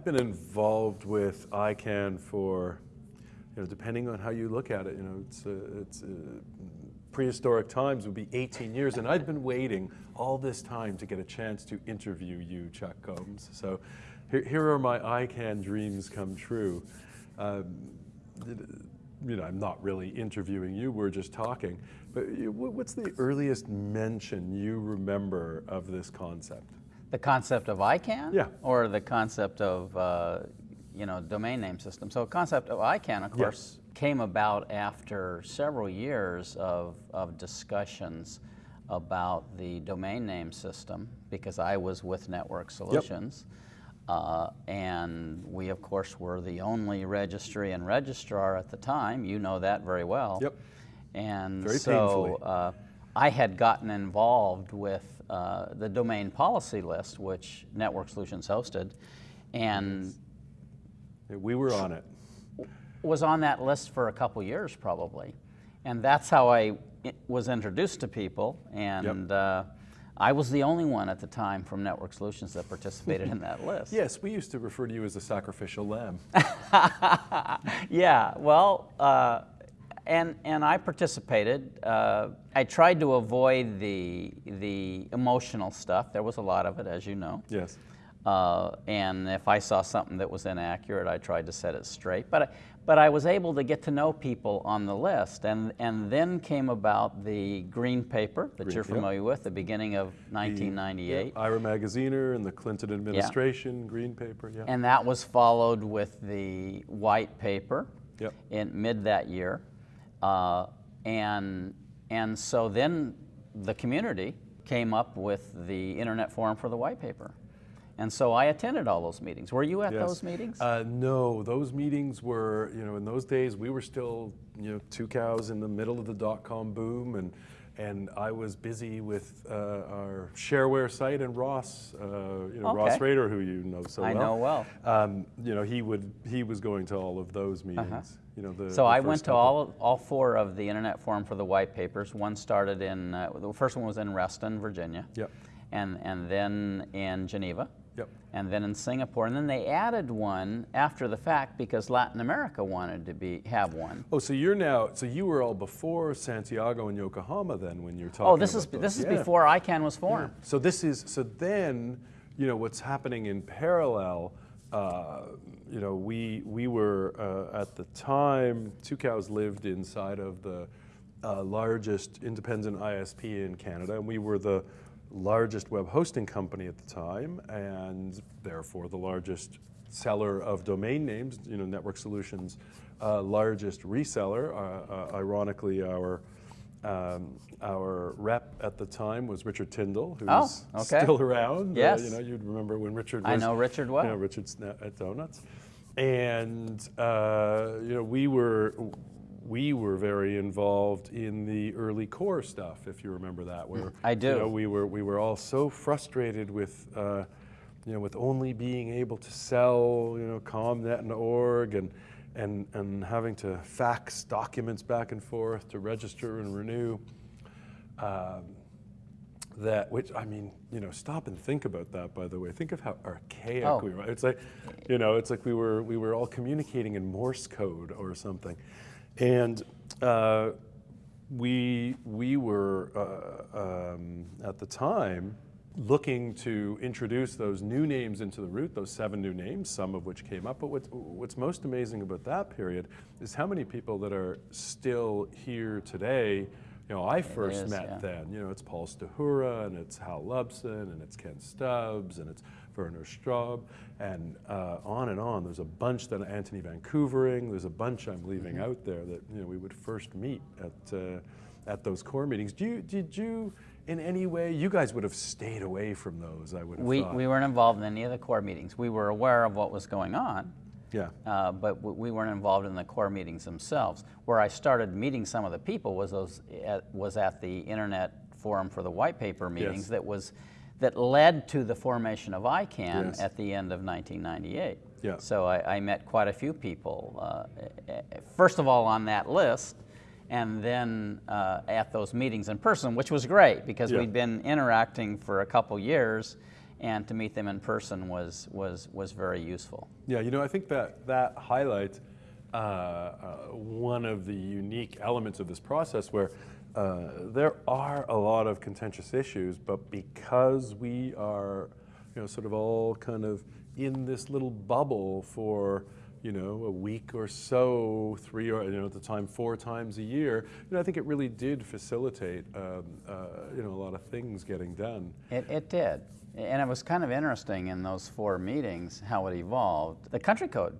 I've been involved with ICANN for, you know, depending on how you look at it, you know, it's, uh, it's uh, prehistoric times would be 18 years, and I've been waiting all this time to get a chance to interview you, Chuck Gomes. So here, here are my ICANN dreams come true. Um, you know, I'm not really interviewing you, we're just talking, but what's the earliest mention you remember of this concept? The concept of ICANN? Yeah. Or the concept of, uh, you know, domain name system. So concept of ICANN, of course, yes. came about after several years of, of discussions about the domain name system because I was with Network Solutions. Yep. Uh, and we, of course, were the only registry and registrar at the time. You know that very well. Yep. And very so uh, I had gotten involved with uh, the domain policy list, which Network Solutions hosted, and we were on it. Was on that list for a couple years probably, and that's how I was introduced to people. And yep. uh, I was the only one at the time from Network Solutions that participated in that list. Yes, we used to refer to you as a sacrificial lamb. yeah, well, uh, and, and I participated. Uh, I tried to avoid the, the emotional stuff. There was a lot of it, as you know. Yes. Uh, and if I saw something that was inaccurate, I tried to set it straight. But, but I was able to get to know people on the list. And, and then came about the green paper that green, you're familiar yep. with, the beginning of 1998. The, IRA Magaziner and the Clinton administration, yeah. green paper, yeah. And that was followed with the white paper yep. in mid that year. Uh, and, and so then the community came up with the Internet Forum for the White Paper. And so I attended all those meetings. Were you at yes. those meetings? Uh, no, those meetings were, you know, in those days we were still, you know, Tucows in the middle of the dot-com boom and and I was busy with uh, our shareware site and Ross, uh, you know, okay. Ross Rader, who you know so I well. I know well. Um, you know, he would he was going to all of those meetings. -huh. You know, the, so the I went to all all four of the Internet Forum for the White Papers. One started in uh, the first one was in Reston, Virginia. Yep. And and then in Geneva. Yep. And then in Singapore, and then they added one after the fact because Latin America wanted to be have one. Oh, so you're now so you were all before Santiago and Yokohama then when you're talking. Oh, this is those. this is yeah. before ICANN was formed. Yeah. So this is so then you know what's happening in parallel. Uh, you know, we we were uh, at the time. Tucows lived inside of the uh, largest independent ISP in Canada, and we were the largest web hosting company at the time and therefore the largest seller of domain names, you know, Network Solutions, uh, largest reseller. Uh, uh, ironically, our um, our rep at the time was Richard Tindal, who's oh, okay. still around. Uh, yes. you know, you'd remember when Richard was. I know Richard well. You know, Richard's at Donuts. And, uh, you know, we were, we were very involved in the early core stuff, if you remember that. Where I do. You know, we were we were all so frustrated with, uh, you know, with only being able to sell, you know, ComNet and org and and and having to fax documents back and forth to register and renew. Um, that, which I mean, you know, stop and think about that. By the way, think of how archaic oh. we were. It's like, you know, it's like we were we were all communicating in Morse code or something. And uh, we, we were, uh, um, at the time, looking to introduce those new names into the root, those seven new names, some of which came up. But what's, what's most amazing about that period is how many people that are still here today you know, I first is, met yeah. then. You know, it's Paul Stahura, and it's Hal Lubsen, and it's Ken Stubbs, and it's Werner Staub, and uh, on and on. There's a bunch that Antony Van Couvering. There's a bunch I'm leaving mm -hmm. out there that you know we would first meet at uh, at those core meetings. Do you did you in any way? You guys would have stayed away from those. I would have. We thought. we weren't involved in any of the core meetings. We were aware of what was going on. Yeah. Uh, but we weren't involved in the core meetings themselves. Where I started meeting some of the people was those at, was at the Internet Forum for the White Paper meetings. Yes. That was that led to the formation of ICANN yes. at the end of 1998. Yeah. So I, I met quite a few people, uh, first of all on that list, and then uh, at those meetings in person, which was great because yeah. we'd been interacting for a couple years, and to meet them in person was, was, was very useful. Yeah, you know, I think that that highlights uh, uh, one of the unique elements of this process where uh, there are a lot of contentious issues, but because we are, you know, sort of all kind of in this little bubble for, you know, a week or so, three or, you know, at the time, four times a year, you know, I think it really did facilitate, um, uh, you know, a lot of things getting done. It, it did. And it was kind of interesting in those four meetings how it evolved. The country code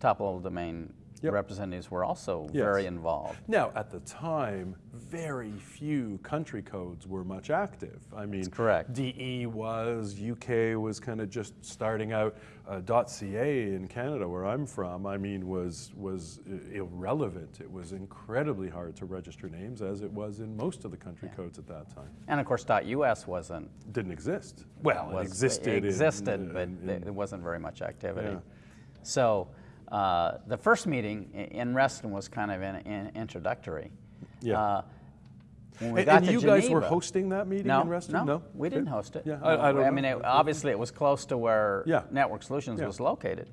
top level domain Yep. representatives were also Yes. very involved. Now, at the time, very few country codes were much active. I mean, correct. DE was, UK was kind of just starting out. Uh, .ca in Canada, where I'm from, I mean, was was irrelevant. It was incredibly hard to register names, as it was in most of the country codes at that time. And of course, .us wasn't Didn't exist. Well, was- it existed. in- existed, but in- in- there wasn't very much activity. Yeah. So uh, the first meeting in Reston was kind of an, an introductory. Yeah. Uh, when we and got and to you guys were hosting that meeting no, in Reston? No, no, we didn't host it. Yeah, I, I don't mean, know. it, obviously, it was close to where Yeah. Network Solutions Yeah. was located,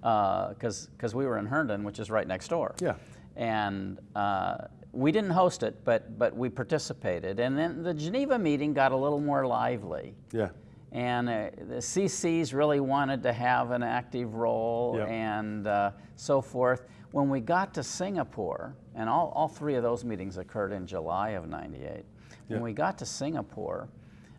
because we were in Herndon, which is right next door. Yeah. And uh, we didn't host it, but but we participated, and then the Geneva meeting got a little more lively. Yeah. And uh, the CCs really wanted to have an active role Yep. and uh, so forth. When we got to Singapore, and all, all three of those meetings occurred in July of 98, when Yeah. we got to Singapore,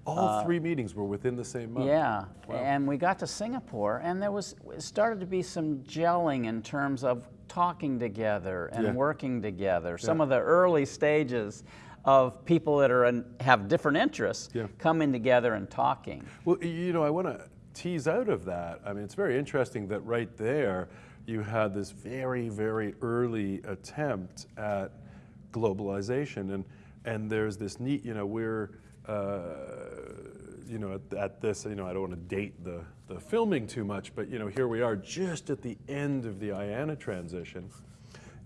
All three meetings were within the same month. Uh, yeah, Wow. and we got to Singapore, and there was started to be some gelling in terms of talking together and Yeah. working together. Some Yeah. of the early stages of people that are in, have different interests Yeah. coming together and talking. Well, you know, I want to tease out of that. I mean, it's very interesting that right there you had this very, very early attempt at globalization, and and there's this neat, you know, we're. Uh, you know, at, at this, you know, I don't want to date the, the filming too much, but you know, here we are just at the end of the IANA transition,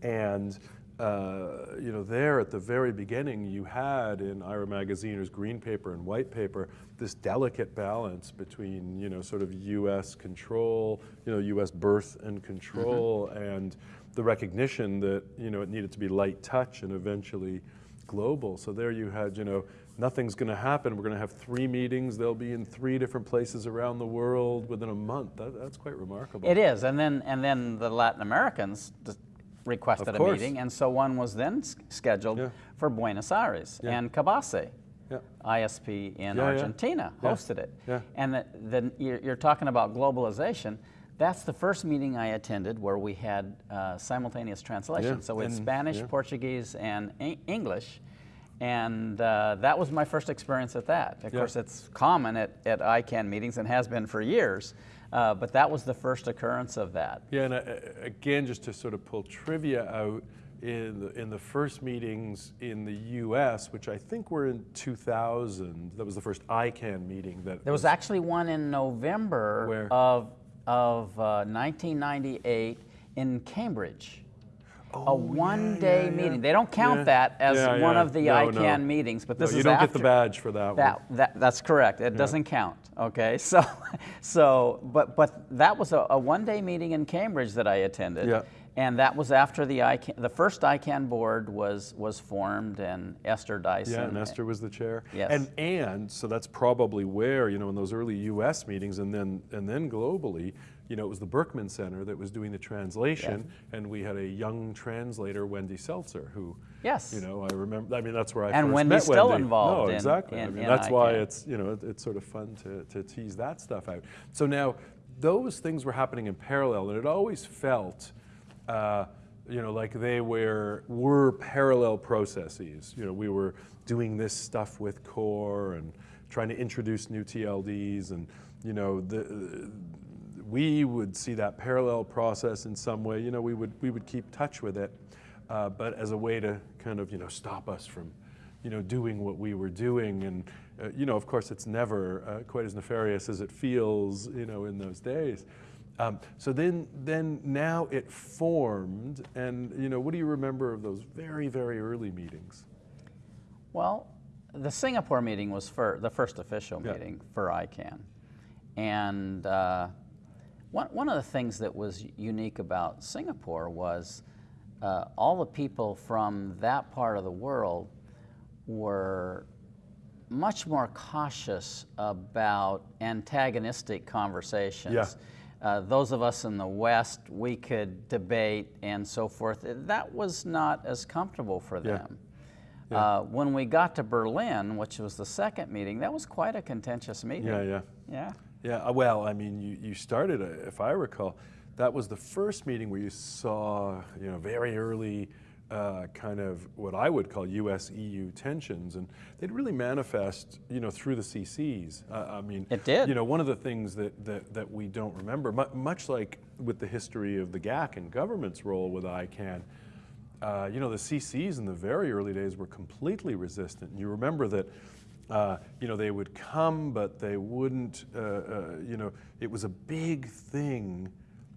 and uh, you know, there at the very beginning, you had in Ira Magaziner's green paper and white paper this delicate balance between you know sort of U.S. control, you know, U.S. birth and control, and the recognition that you know it needed to be light touch and eventually global. So there you had you know nothing's going to happen. We're going to have three meetings. They'll be in three different places around the world within a month. That, that's quite remarkable. It is, and then and then the Latin Americans requested Of a course. meeting, and so one was then s- scheduled Yeah. for Buenos Aires, Yeah. and Cabase, Yeah. ISP in. Argentina, hosted it. And the, the, you're, you're talking about globalization. That's the first meeting I attended where we had uh, simultaneous translation. So we had and- Spanish. Portuguese, and English. And uh, that was my first experience at that. Of course, it's common at, at ICANN meetings and has been for years. Uh, but that was the first occurrence of that. Yeah, and uh, again, just to sort of pull trivia out, in the, in the first meetings in the U.S., which I think were in 2000, that was the first ICANN meeting that There was actually one in November Where? of, of uh, 1998 in Cambridge. A Oh, yeah, one-day yeah, yeah. meeting. They don't count that as one of the No, no. ICANN meetings, but this no, is you don't after. get the badge for that, That, one. that, that's correct. It doesn't count. Okay, so, so, but, but that was a, a one-day meeting in Cambridge that I attended, Yeah. And that was after the ICANN, the first ICANN board was was formed, and Esther Dyson. Yeah, and Esther was the chair. Yes. And and so that's probably where you know in those early U.S. meetings, and then and then globally, you know, it was the Berkman Center that was doing the translation, and we had a young translator, Wendy Seltzer, who. Yes. You know, I remember. I mean, that's where I And first Wendy's met still Wendy. involved No, in- exactly. I mean, in that's why it's you know it, it's sort of fun to to tease that stuff out. So now those things were happening in parallel, and it always felt. Uh, you know, like they were were parallel processes. You know, we were doing this stuff with core and trying to introduce new TLDs, and you know, the, we would see that parallel process in some way. You know, we would we would keep touch with it, uh, but as a way to kind of you know stop us from, you know, doing what we were doing. And uh, you know, of course, it's never uh, quite as nefarious as it feels. You know, in those days. Um, so then, then now it formed, and you know, what do you remember of those very, very early meetings? Well, the Singapore meeting was for the first official Yeah. meeting for ICANN. And uh, one, one of the things that was unique about Singapore was uh, all the people from that part of the world were much more cautious about antagonistic conversations. Yeah. Uh, those of us in the West, we could debate and so forth. That was not as comfortable for Yeah. them. Uh, when we got to Berlin, which was the second meeting, that was quite a contentious meeting. Yeah, yeah. Yeah. Yeah, uh, well, I mean, you, you started, uh, if I recall, that was the first meeting where you saw, you know, very early uh, kind of what I would call U.S. EU tensions, and they'd really manifest, you know, through the CCs. Uh, I mean, It did. You know, one of the things that, that, that we don't remember, mu much like with the history of the GAC and government's role with ICANN, uh, you know, the CCs in the very early days were completely resistant. And you remember that, uh, you know, they would come, but they wouldn't, uh, uh, you know, it was a big thing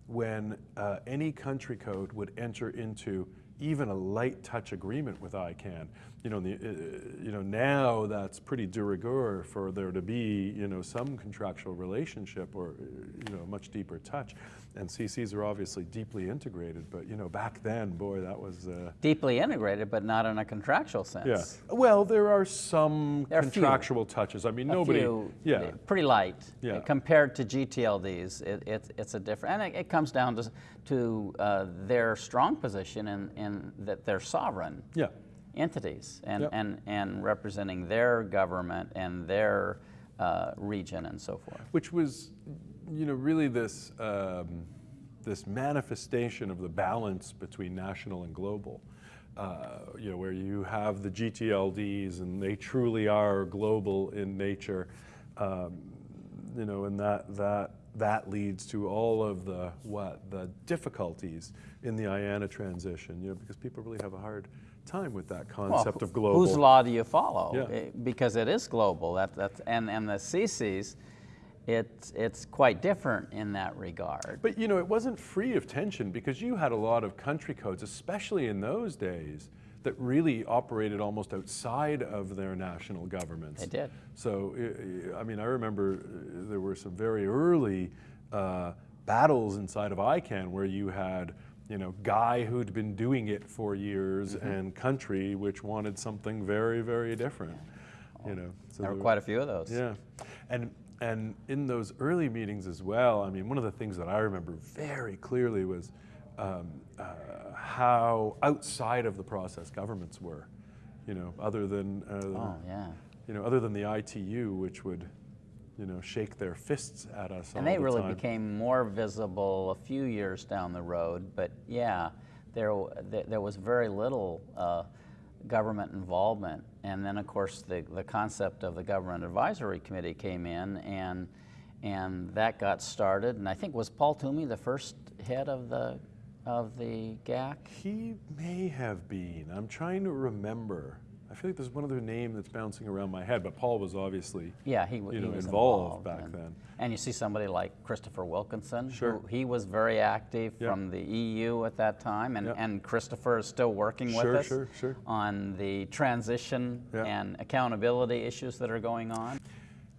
when uh, any country code would enter into even a light touch agreement with ICANN. You know, the, uh, you know, now that's pretty de rigueur for there to be, you know, some contractual relationship or, uh, you know, much deeper touch. And CCs are obviously deeply integrated, but, you know, back then, boy, that was, uh, Deeply integrated, but not in a contractual sense. yeah. Well, there are some There are a few. contractual touches. I mean, A nobody, few, yeah. pretty light Yeah. compared to GTLDs. It, it, it's a different, and it, it comes down to, to uh, their strong position in, in that they're sovereign Yeah. Entities and, Yep. and, and representing their government and their uh, region and so forth. which was, you know, really this um, this manifestation of the balance between national and global. Uh, you know, where you have the GTLDs and they truly are global in nature. Um, you know, and that that that leads to all of the what the difficulties in the IANA transition. You know, because people really have a hard time with that concept Well, of global. Whose law do you follow? Yeah. Eh, Because it is global. That, that's, and, and the CCs, it's, it's quite different in that regard. But you know, it wasn't free of tension because you had a lot of country codes, especially in those days, that really operated almost outside of their national governments. They did. So, I- I mean, I remember uh, there were some very early uh, battles inside of ICANN where you had, you know, guy who'd been doing it for years Mm-hmm. and country which wanted something very, very different. You know, so There were quite a few of those. yeah, and and in those early meetings as well. I mean, one of the things that I remember very clearly was um, uh, how outside of the process governments were. You know, other than uh, Oh, yeah. you know, other than the ITU, which would you know shake their fists at us all And they the really time. became more visible a few years down the road. But yeah, there, there, there was very little uh, government involvement. And then, of course, the, the concept of the Government Advisory Committee came in, and, and that got started. And I think, was Paul Twomey the first head of the, of the GAC? He may have been. I'm trying to remember. I feel like there's one other name that's bouncing around my head, but Paul was obviously Yeah, he, you he know, was involved back and, then. And you see somebody like Christopher Wilkinson. Sure. Who, he was very active Yeah. from the EU at that time, and, Yeah. and Christopher is still working with Sure, us sure, sure. on the transition Yeah. and accountability issues that are going on.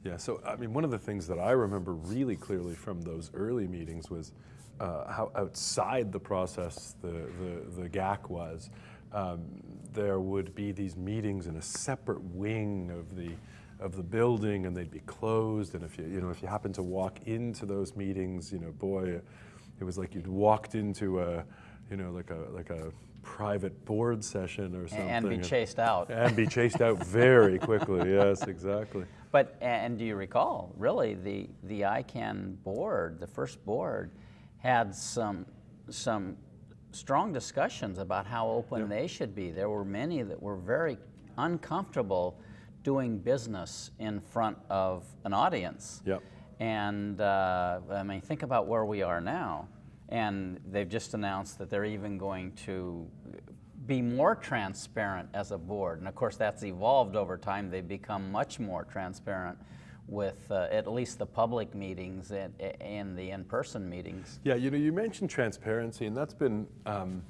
Yeah, so I mean, one of the things that I remember really clearly from those early meetings was uh, how outside the process the, the, the GAC was. Um, there would be these meetings in a separate wing of the of the building, and they'd be closed. And if you you know if you happen to walk into those meetings, you know, boy, it was like you'd walked into a you know like a like a private board session or something, And be chased out. and be chased out very quickly. Yes, exactly. But and do you recall, really, the the ICANN board, the first board, had some some strong discussions about how open they should be. There were many that were very uncomfortable doing business in front of an audience. Yep. And uh, I mean, think about where we are now. And they've just announced that they're even going to be more transparent as a board. And of course, that's evolved over time. They've become much more transparent with uh, at least the public meetings and, and the in-person meetings. Yeah, you know, you mentioned transparency, and that's been um,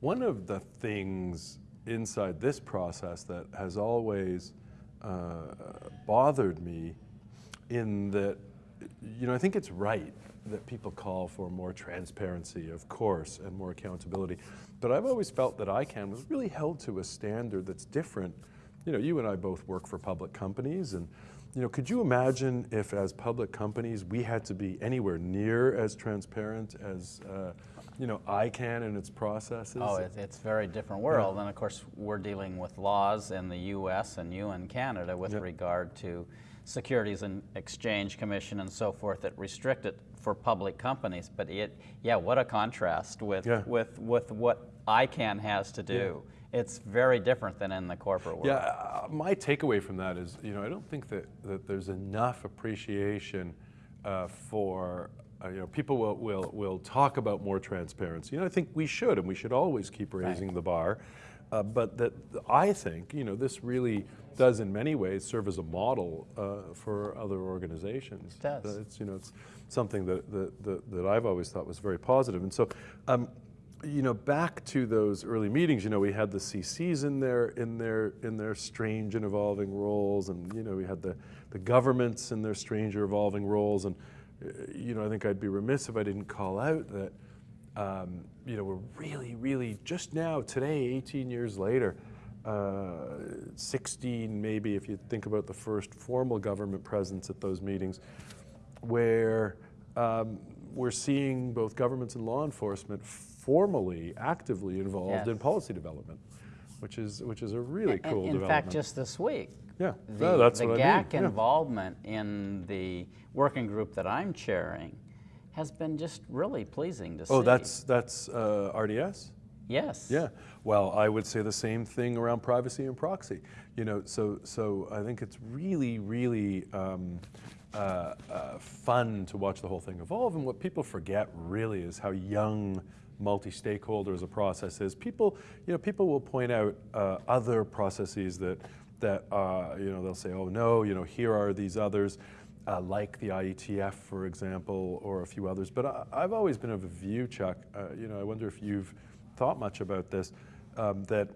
one of the things inside this process that has always uh, bothered me in that you know, I think it's right that people call for more transparency, of course, and more accountability. But I've always felt that ICANN was really held to a standard that's different. You know, you and I both work for public companies, and you know, could you imagine if, as public companies, we had to be anywhere near as transparent as, uh, you know, ICANN and its processes? Oh, it, it's a very different world, and of course, we're dealing with laws in the U.S. and you in Canada with Yep. regard to Securities and Exchange Commission and so forth that restrict it for public companies. But it, yeah, what a contrast with Yeah. with with what ICANN has to do. It's very different than in the corporate world. Yeah, uh, my takeaway from that is, you know, I don't think that, that there's enough appreciation uh, for, uh, you know, people will, will, will talk about more transparency. And I think we should, and we should always keep raising the bar. Uh, but that I think, you know, this really does in many ways serve as a model uh, for other organizations. It does. It's, you know, it's something that, that, that, that I've always thought was very positive. And so, um, you know, back to those early meetings, you know, we had the CCs in their in their in their strange and evolving roles, and you know, we had the the governments in their strange or evolving roles, and uh, you know, I think I'd be remiss if I didn't call out that um, you know we're really, really just now today, 18 years later. Uh, 16 maybe if you think about the first formal government presence at those meetings where um, we're seeing both governments and law enforcement formally, actively involved in policy development, which is which is a really In- cool in, development. fact, just this week, yeah, the, no, that's the what GAC I mean. yeah. involvement in the working group that I'm chairing has been just really pleasing to see. Oh, that's that's uh, RDS. yes. Yeah. Well, I would say the same thing around privacy and proxy. You know, so so I think it's really, really um, uh, uh, fun to watch the whole thing evolve. And what people forget really is how young multi-stakeholder as a process is. People, you know, people will point out uh, other processes that that uh, you know they'll say, oh no, you know, here are these others. Uh, like the IETF, for example, or a few others. But I, I've always been of a view, Chuck. You know, I wonder if you've thought much about this, um, that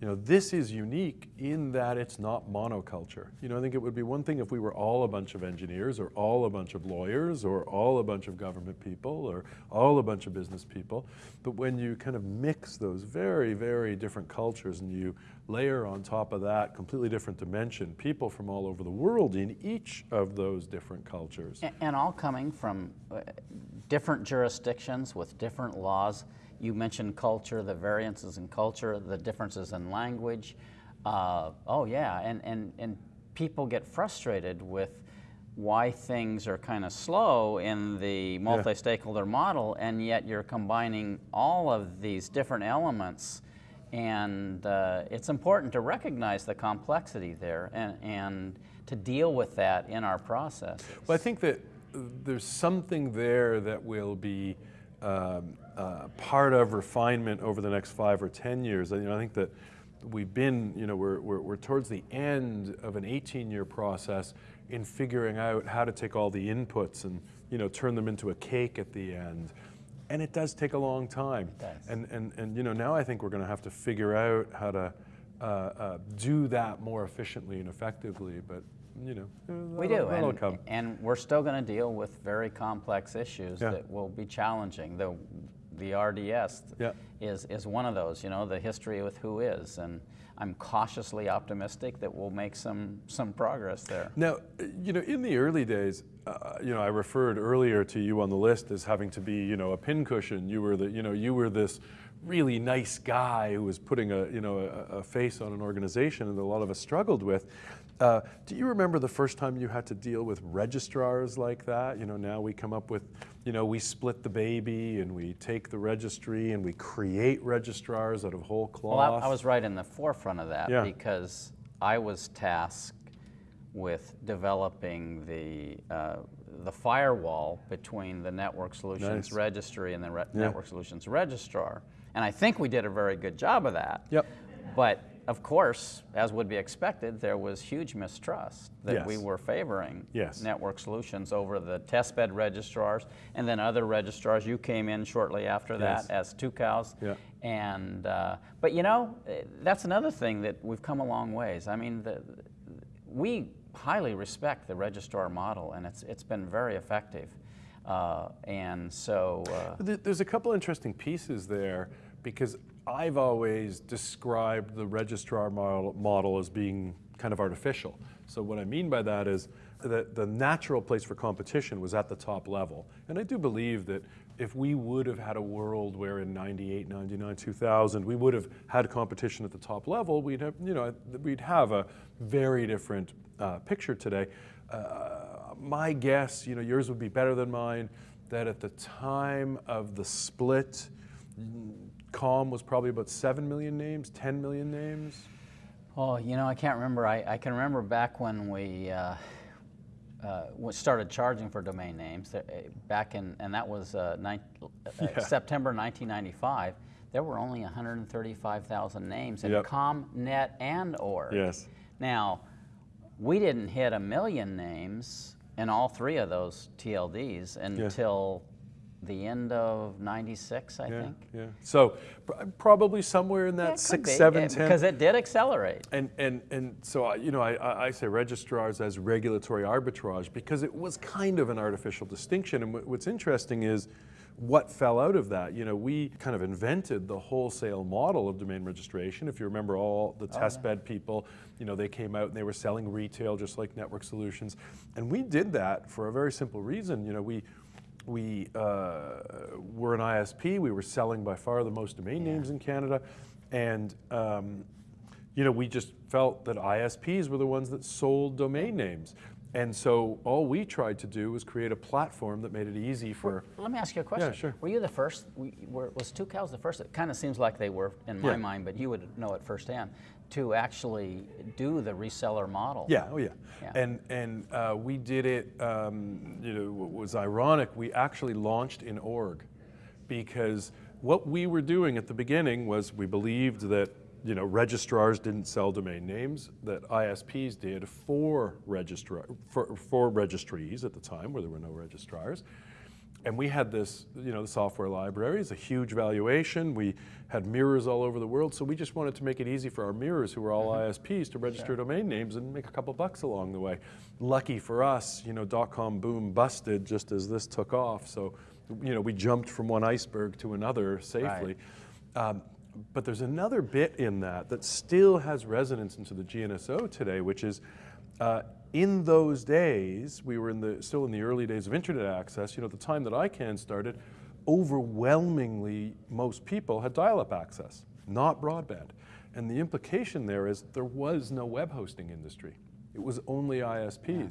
you know this is unique in that it's not monoculture. You know, I think it would be one thing if we were all a bunch of engineers, or all a bunch of lawyers, or all a bunch of government people, or all a bunch of business people. But when you kind of mix those very, very different cultures and you layer on top of that completely different dimension, people from all over the world in each of those different cultures. And all coming from uh, different jurisdictions with different laws. You mentioned culture, the variances in culture, the differences in language. Uh, oh, yeah, and, and, and people get frustrated with why things are kind of slow in the multi stakeholder model, and yet you're combining all of these different elements. And uh, it's important to recognize the complexity there and, and to deal with that in our process. Well, I think that there's something there that will be um, uh, part of refinement over the next five or 10 years. You know, I think that we've been, you know, we're, we're, we're towards the end of an 18-year process in figuring out how to take all the inputs and, you know, turn them into a cake at the end. And it does take a long time. And, and, and you know, now I think we're going to have to figure out how to uh, uh, do that more efficiently and effectively. But you know, We do, and, come. and we're still going to deal with very complex issues Yeah. that will be challenging. The, the RDS Yeah. is, is one of those, you know, the history with WHOIS. And I'm cautiously optimistic that we'll make some, some progress there. Now, you know, in the early days, uh, you know, I referred earlier to you on the list as having to be, you know, a pincushion. You were the, you know, you were this really nice guy who was putting a, you know, a, a face on an organization, that a lot of us struggled with. Uh, do you remember the first time you had to deal with registrars like that? You know, now we come up with, you know, we split the baby and we take the registry and we create registrars out of whole cloth. Well, I, I was right in the forefront of that Yeah. because I was tasked with developing the, uh, the firewall between the Network Solutions Nice. Registry and the re- Yeah. Network Solutions Registrar. And I think we did a very good job of that. Yep. But of course, as would be expected, there was huge mistrust that we were favoring Yes. network solutions over the testbed registrars and then other registrars. You came in shortly after that Yes. as Tucows. Yeah. And uh, but you know eh, that's another thing that we've come a long ways. I mean, the, we highly respect the registrar model, and it's it's been very effective. Uh, and so, uh, there's a couple interesting pieces there because I've always described the registrar model, model as being kind of artificial. So what I mean by that is that the natural place for competition was at the top level. And I do believe that if we would have had a world where in 98, 99, 2000, we would have had competition at the top level, we'd have, you know, we'd have a very different uh, picture today. Uh, my guess, you know, yours would be better than mine, that at the time of the split, COM was probably about 7 million names, 10 million names. Oh, you know, I can't remember. I, I can remember back when we uh, uh, started charging for domain names, uh, back in, and that was uh, nine, uh, yeah. September 1995. There were only 135,000 names in yep. COM, NET, and ORG. Yes. Now, we didn't hit a million names in all three of those TLDs until the end of 96, I yeah, think. Yeah, So pr probably somewhere in that yeah, six, seven, it, ten. Because it did accelerate. And, and, and so, I, you know, I, I say registrars as regulatory arbitrage because it was kind of an artificial distinction. And what's interesting is what fell out of that. You know, we kind of invented the wholesale model of domain registration. If you remember all the oh, test bed people, you know, they came out and they were selling retail just like network solutions. And we did that for a very simple reason. You know, we, we uh, were an ISP. We were selling by far the most domain yeah. names in Canada. And, um, you know, we just felt that ISPs were the ones that sold domain names. And so all we tried to do was create a platform that made it easy for. Let me ask you a question. Yeah, sure. Were you the first? Were, was Cows the first? It kind of seems like they were in my yeah. mind, but you would know it firsthand to actually do the reseller model. Yeah, oh yeah. yeah. And and uh, we did it. Um, you know, what was ironic. We actually launched in org because what we were doing at the beginning was we believed that you know, registrars didn't sell domain names, that ISPs did for, registra for, for registries at the time where there were no registrars. And we had this, you know, the software library is a huge valuation. We had mirrors all over the world, so we just wanted to make it easy for our mirrors, who were all mm -hmm. ISPs, to register yeah. domain names and make a couple bucks along the way. Lucky for us, you know, dot-com boom busted just as this took off, so, you know, we jumped from one iceberg to another safely. Right. Um, but there's another bit in that that still has resonance into the GNSO today, which is uh, in those days, we were in the, still in the early days of internet access, you know, at the time that ICANN started, overwhelmingly most people had dial-up access, not broadband. And the implication there is there was no web hosting industry. It was only ISPs. Yeah.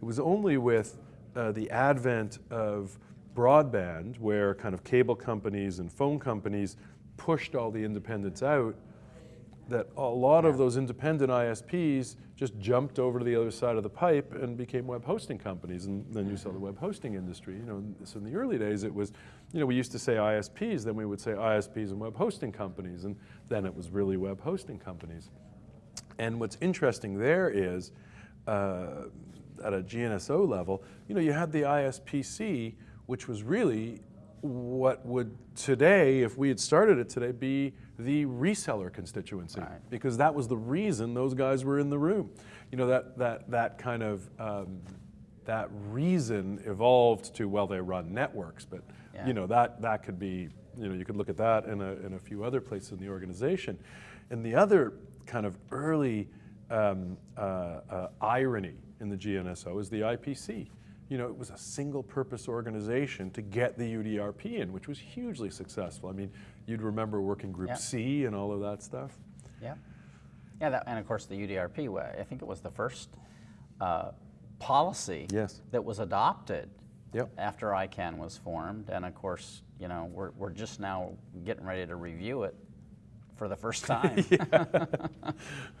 It was only with uh, the advent of broadband, where kind of cable companies and phone companies pushed all the independents out, that a lot yeah. of those independent ISPs just jumped over to the other side of the pipe and became web hosting companies. And then you saw the web hosting industry. You know, so in the early days, it was, you know, we used to say ISPs, then we would say ISPs and web hosting companies, and then it was really web hosting companies. And what's interesting there is, uh, at a GNSO level, you know, you had the ISPC, which was really what would today, if we had started it today, be the reseller constituency. Right. Because that was the reason those guys were in the room. You know, that, that, that kind of, um, that reason evolved to, well, they run networks, but yeah. you know, that, that could be, you know, you could look at that in a, in a few other places in the organization. And the other kind of early um, uh, uh, irony in the GNSO is the IPC you know, it was a single purpose organization to get the UDRP in, which was hugely successful. I mean, you'd remember working group yeah. C and all of that stuff. Yeah. Yeah, that, and of course the UDRP, way. I think it was the first uh, policy yes. that was adopted yep. after ICANN was formed. And of course, you know, we're, we're just now getting ready to review it for the first time. yeah.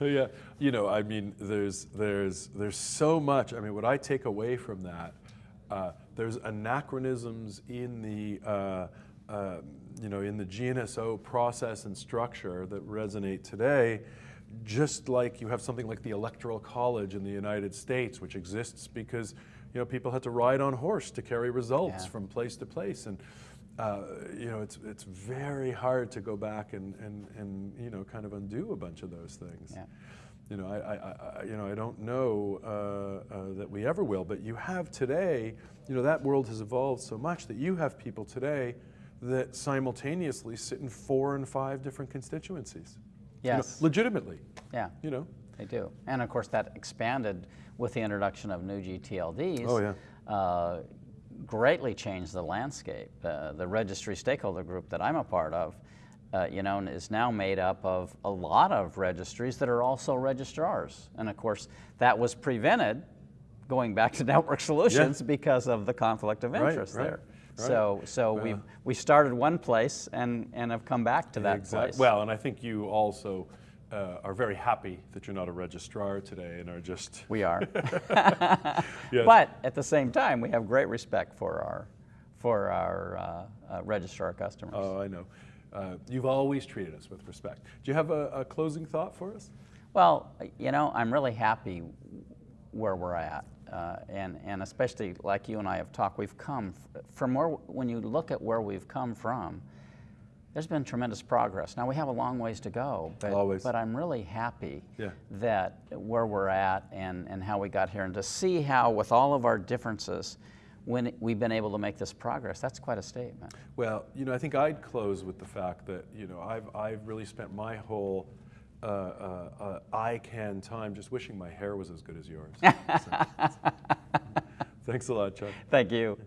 yeah, you know, I mean, there's there's there's so much. I mean, what I take away from that, uh, there's anachronisms in the uh, uh, you know in the GNSO process and structure that resonate today. Just like you have something like the Electoral College in the United States, which exists because you know people had to ride on horse to carry results yeah. from place to place, and uh, you know, it's, it's very hard to go back and, and, and, you know, kind of undo a bunch of those things. Yeah. You know, I, I, I, you know, I don't know uh, uh, that we ever will, but you have today, you know, that world has evolved so much that you have people today that simultaneously sit in four and five different constituencies. You know, Yes. legitimately, Yeah. you know. They do. And of course, that expanded with the introduction of new GTLDs. Oh, yeah. uh, greatly changed the landscape. Uh, the registry stakeholder group that I'm a part of, uh, you know, is now made up of a lot of registries that are also registrars. And of course, that was prevented going back to network solutions because of the conflict of interest right, there. right. So, so we we started one place and, and have come back to that place. Well, and I think you also uh, are very happy that you're not a registrar today and are just. we are. Yes. But at the same time, we have great respect for our, for our uh, uh, registrar customers. Oh, I know. Uh, you've always treated us with respect. Do you have a, a closing thought for us? Well, you know, I'm really happy where we're at. Uh, and, and especially like you and I have talked, we've come from where, when you look at where we've come from, there's been tremendous progress. Now we have a long ways to go, but, Always. but I'm really happy Yeah. that where we're at and, and how we got here and to see how with all of our differences, when we've been able to make this progress, that's quite a statement. Well, you know, I think I'd close with the fact that, you know, I've, I've really spent my whole uh, uh, uh, ICANN time just wishing my hair was as good as yours. So, thanks a lot, Chuck. Thank you.